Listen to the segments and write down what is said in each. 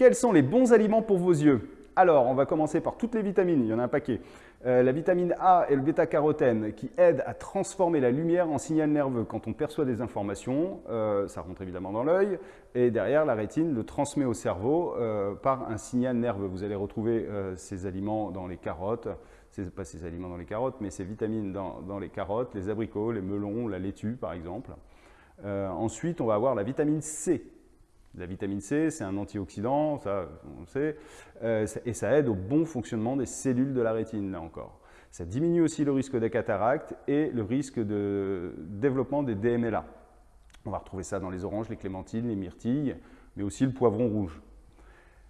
Quels sont les bons aliments pour vos yeux? Alors, on va commencer par toutes les vitamines, il y en a un paquet. Euh, la vitamine A et le bêta-carotène qui aident à transformer la lumière en signal nerveux. Quand on perçoit des informations, euh, ça rentre évidemment dans l'œil, et derrière, la rétine le transmet au cerveau euh, par un signal nerveux. Vous allez retrouver ces aliments dans les carottes, pas ces aliments dans les carottes, mais ces vitamines dans, dans, les carottes, les abricots, les melons, la laitue par exemple. ensuite, on va avoir la vitamine C la vitamine C, c'est un antioxydant, ça on le sait, euh, et ça aide au bon fonctionnement des cellules de la rétine, là encore. Ça diminue aussi le risque des cataractes et le risque de développement des DMLA. On va retrouver ça dans les oranges, les clémentines, les myrtilles, mais aussi le poivron rouge.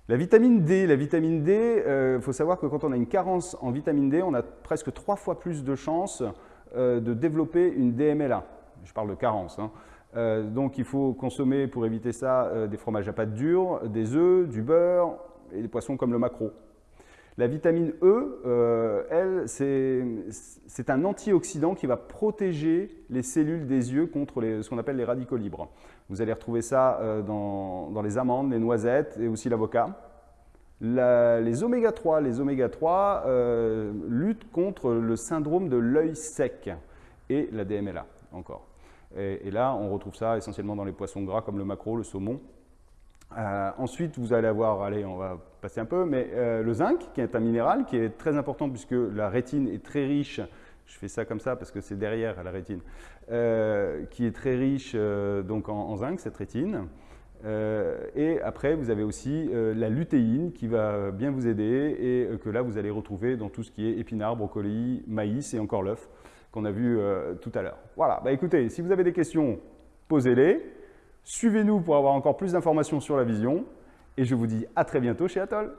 La vitamine D, la vitamine D, il euh, faut savoir que quand on a une carence en vitamine D, on a presque trois fois plus de chances euh, de développer une DMLA. Je parle de carence. Hein. Euh, donc il faut consommer pour éviter ça euh, des fromages à pâte dure, des œufs, du beurre et des poissons comme le maquereau. La vitamine E, euh, elle, c'est un antioxydant qui va protéger les cellules des yeux contre ce qu'on appelle les radicaux libres. Vous allez retrouver ça dans, les amandes, les noisettes et aussi l'avocat. les oméga 3, les oméga 3 luttent contre le syndrome de l'œil sec et la DMLA encore. Et, là, on retrouve ça essentiellement dans les poissons gras comme le maquereau, le saumon. Euh, ensuite, vous allez avoir, allez, on va passer un peu, mais euh, le zinc, qui est un minéral, qui est très important puisque la rétine est très riche, je fais ça comme ça parce que c'est derrière la rétine, euh, qui est très riche donc en, zinc, cette rétine. et après, vous avez aussi la lutéine qui va bien vous aider et que là, vous allez retrouver dans tout ce qui est épinards, brocoli, maïs et encore l'œuf qu'on a vu euh, tout à l'heure. Voilà, bah écoutez, si vous avez des questions, posez-les. Suivez-nous pour avoir encore plus d'informations sur la vision. Et je vous dis à très bientôt chez Atoll.